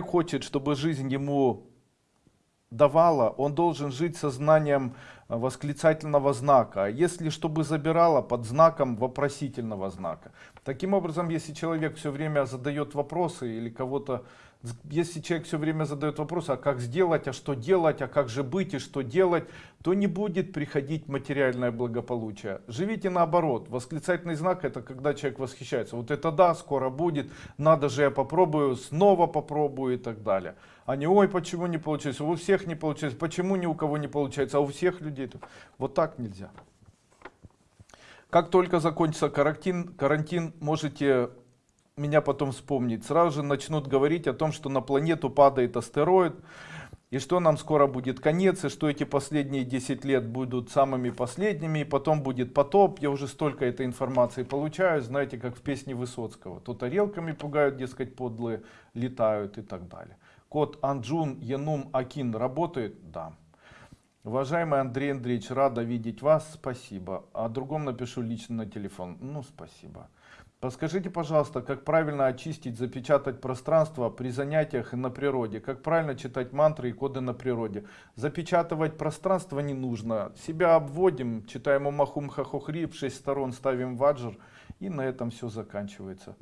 хочет, чтобы жизнь ему давала, он должен жить сознанием восклицательного знака. А если чтобы забирала, под знаком вопросительного знака. Таким образом, если человек все время задает вопросы или кого-то, если человек все время задает вопросы, а как сделать, а что делать, а как же быть и что делать, то не будет приходить материальное благополучие. Живите наоборот. Восклицательный знак это когда человек восхищается. Вот это да, скоро будет, надо же я попробую, снова попробую и так далее. А не ой, почему не получается, у всех не получается, почему ни у кого не получается, а у всех людей. Вот так нельзя. Как только закончится карантин, карантин можете меня потом вспомнить. Сразу же начнут говорить о том, что на планету падает астероид, и что нам скоро будет конец, и что эти последние 10 лет будут самыми последними, и потом будет потоп. Я уже столько этой информации получаю, знаете, как в песне Высоцкого. То тарелками пугают, дескать, подлые летают и так далее. Код Анджун Янум Акин работает? Да. Уважаемый Андрей Андреевич, рада видеть вас, спасибо. О другом напишу лично на телефон. Ну, спасибо. Подскажите, пожалуйста, как правильно очистить, запечатать пространство при занятиях на природе? Как правильно читать мантры и коды на природе? Запечатывать пространство не нужно. Себя обводим, читаем Умахум Хахохри, в шесть сторон ставим ваджр, и на этом все заканчивается.